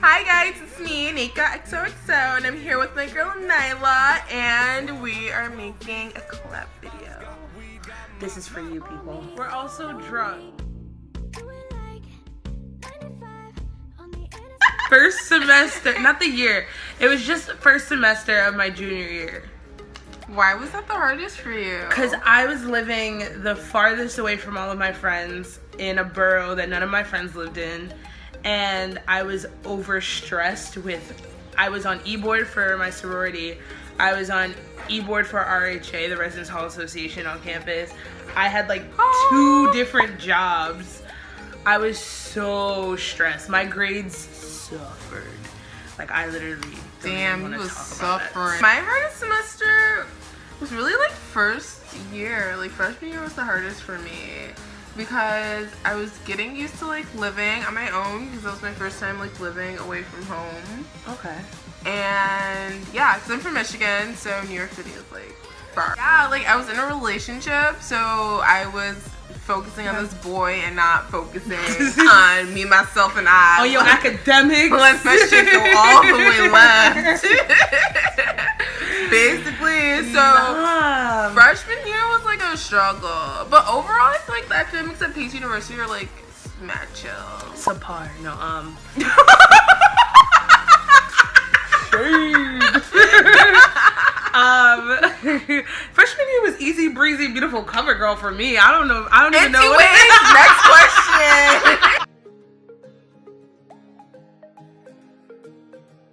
Hi guys, it's me, Nika XOXO, and I'm here with my girl Nyla, and we are making a collab video. This is for you people. We're also drunk. First semester, not the year. It was just the first semester of my junior year. Why was that the hardest for you? Because I was living the farthest away from all of my friends in a borough that none of my friends lived in. And I was overstressed with, I was on e board for my sorority. I was on e board for RHA, the Residence Hall Association on campus. I had like two different jobs. I was so stressed. My grades suffered. Like I literally Damn, you was talk about it. suffering. My hardest semester was really like first year. Like freshman year was the hardest for me because I was getting used to like living on my own because that was my first time like living away from home. Okay. And yeah, because I'm from Michigan, so New York City is like far. Yeah, like I was in a relationship, so I was focusing on this boy and not focusing on me, myself, and I. Oh, your academics. Let my shit go all the way left. Basically, so freshman year was like a struggle, but overall, I feel like the academics at Pace University are like mad chill. subpar. No, um. um, freshman year was easy breezy, beautiful cover girl for me. I don't know. I don't even know. What Anyways, next question.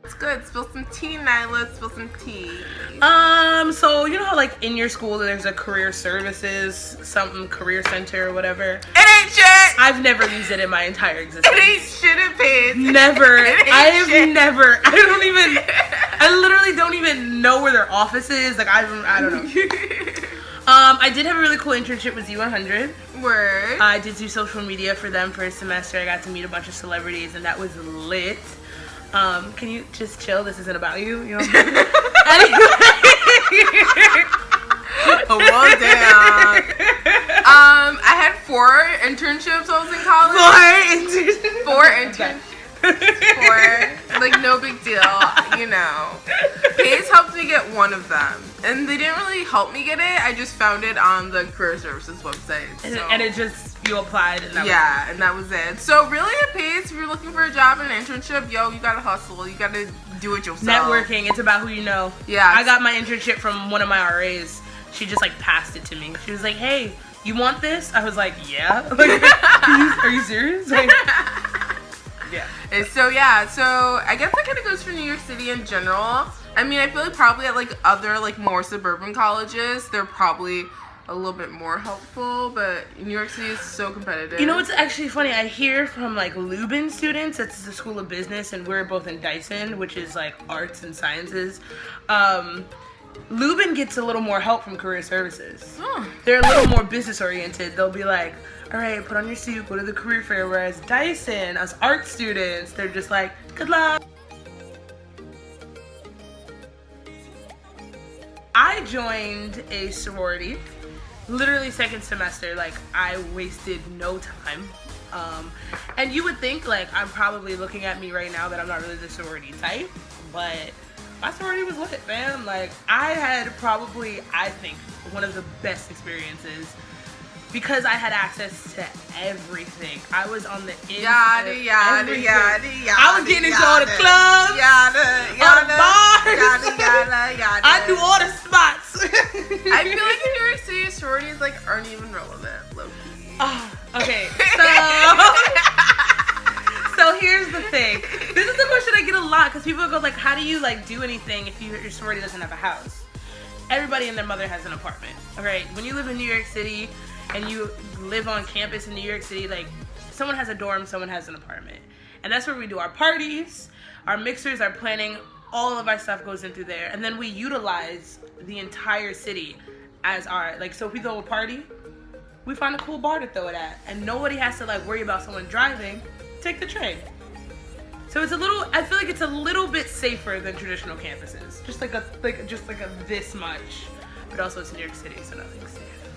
It's good. Spill some tea, Nyla. Spill some tea. Um, so you know how like in your school there's a career services, something career center or whatever. It ain't shit. I've never used it in my entire existence. It ain't shit in Pace. Never. It ain't I have shit. never. I don't even. I literally don't even know where their office is. Like I, I don't know. Um, I did have a really cool internship with Z100. Word. I did do social media for them for a semester. I got to meet a bunch of celebrities, and that was lit. Um, can you just chill? This isn't about you. You know. Oh, well, damn. Um, I had four internships. I was in college. Four internships. Four. Like no big deal, you know. Pace helped me get one of them, and they didn't really help me get it. I just found it on the career services website. and, so- and it just you applied, and that yeah, and that was it. So really, at Pace, if you're looking for a job and an internship, yo, you gotta hustle. You gotta do it yourself. networking. It's about who you know. Yeah. I got my internship from one of my RAs. She just like passed it to me. She was like, "Hey, you want this?" I was like, "Yeah." Like, are, you, are you serious? Like, yeah. And so yeah, so I guess that kind of goes for New York City in general. I mean, I feel like probably at like other like more suburban colleges, they're probably a little bit more helpful, but New York City is so competitive. You know what's actually funny? I hear from like Lubin students, that's the School of Business, and we're both in Dyson, which is like arts and sciences. Um, Lubin gets a little more help from career services. Hmm. They're a little more business oriented. They'll be like, all right, put on your suit, go to the career fair. Whereas Dyson, us art students, they're just like, good luck. I joined a sorority literally second semester like i wasted no time um, and you would think like i'm probably looking at me right now that i'm not really the sorority type but my sorority was lit man like i had probably i think one of the best experiences because i had access to everything i was on the Yada yada everything. yada yada. i was getting into all the yada, clubs Yada all yada. the bars Yada yada yada. i knew all the spots I feel like in New York City, sororities like aren't even relevant, low key. Ah, okay, so so here's the thing. This is the question I get a lot because people go like, "How do you like do anything if you, your sorority doesn't have a house?" Everybody and their mother has an apartment. All right, when you live in New York City and you live on campus in New York City, like someone has a dorm, someone has an apartment, and that's where we do our parties, our mixers, our planning. All of our stuff goes into there, and then we utilize the entire city as our like. So if we throw a party, we find a cool bar to throw it at, and nobody has to like worry about someone driving. Take the train. So it's a little. I feel like it's a little bit safer than traditional campuses. Just like a like just like a this much, but also it's New York City, so nothing's safe.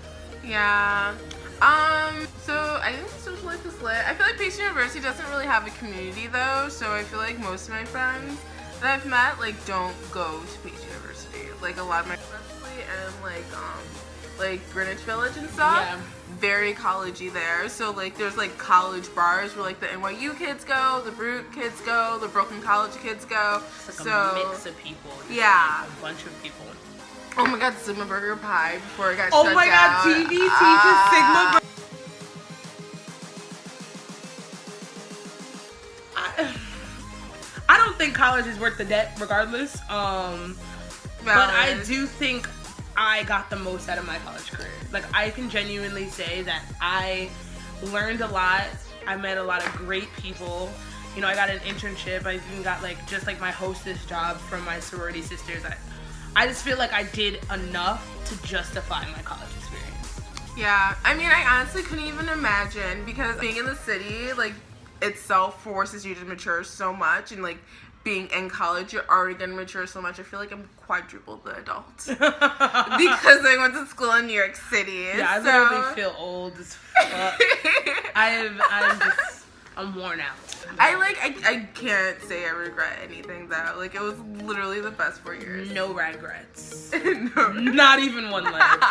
Yeah. Um, so I think social life is lit. I feel like Pace University doesn't really have a community though, so I feel like most of my friends that I've met like don't go to Pace University. Like a lot of my especially and like um like Greenwich Village and stuff. Yeah. Very collegey there. So like there's like college bars where like the NYU kids go, the Baruch kids go, the Brooklyn College kids go. It's like so a mix of people. just Yeah. like a bunch of people. oh my god, Sigma Burger Pie before it got Oh shut down. Oh my god, down. TBT to Ah. Sigma. I, I don't think college is worth the debt, regardless. Um, but I do think I got the most out of my college career. Like I can genuinely say that I learned a lot. I met a lot of great people. You know, I got an internship. I even got like just like my hostess job from my sorority sisters. I, I just feel like I did enough to justify my college experience. Yeah, I mean, I honestly couldn't even imagine because being in the city, like, itself forces you to mature so much, and like being in college, you're already gonna mature so much. I feel like I'm quadruple the adult because I went to school in New York City. Yeah, I so- literally feel old as fuck. I'm, I'm just, I'm worn out. I like, I, I can't say I regret anything though. Like, it was literally the best four years. No regrets. no. Not even one left.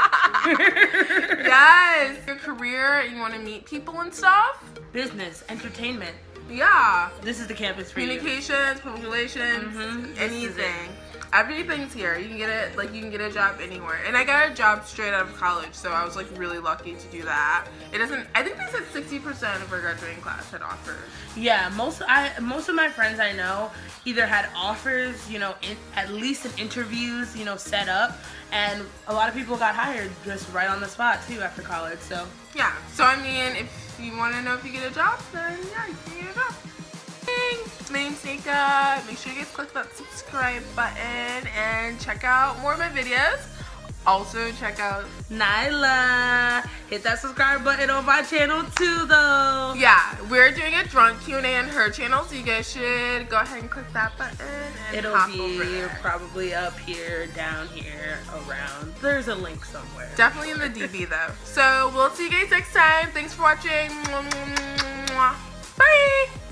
yes, your career, and you want to meet people and stuff. Business, entertainment. Yeah. This is the campus for you. communications, public relations, Mhm. Anything. Everything's here. You can get it like you can get a job anywhere. And I got a job straight out of college, so I was like really lucky to do that. It doesn't I think they said sixty percent of our graduating class had offers. Yeah, most I most of my friends I know either had offers, you know, in, at least in interviews, you know, set up, and a lot of people got hired just right on the spot too after college. So Yeah. So I mean if you wanna know if you get a job, then yeah, you can get a job. Name's Nika. Make sure you guys click that subscribe button and check out more of my videos. Also check out Nyla, hit that subscribe button on my channel too, though. Yeah, we're doing a drunk Q&A on her channel, so you guys should go ahead and click that button It'll be probably up here, down here, around. There's a link somewhere. Definitely in the DB though. So we'll see you guys next time. Thanks for watching. Bye.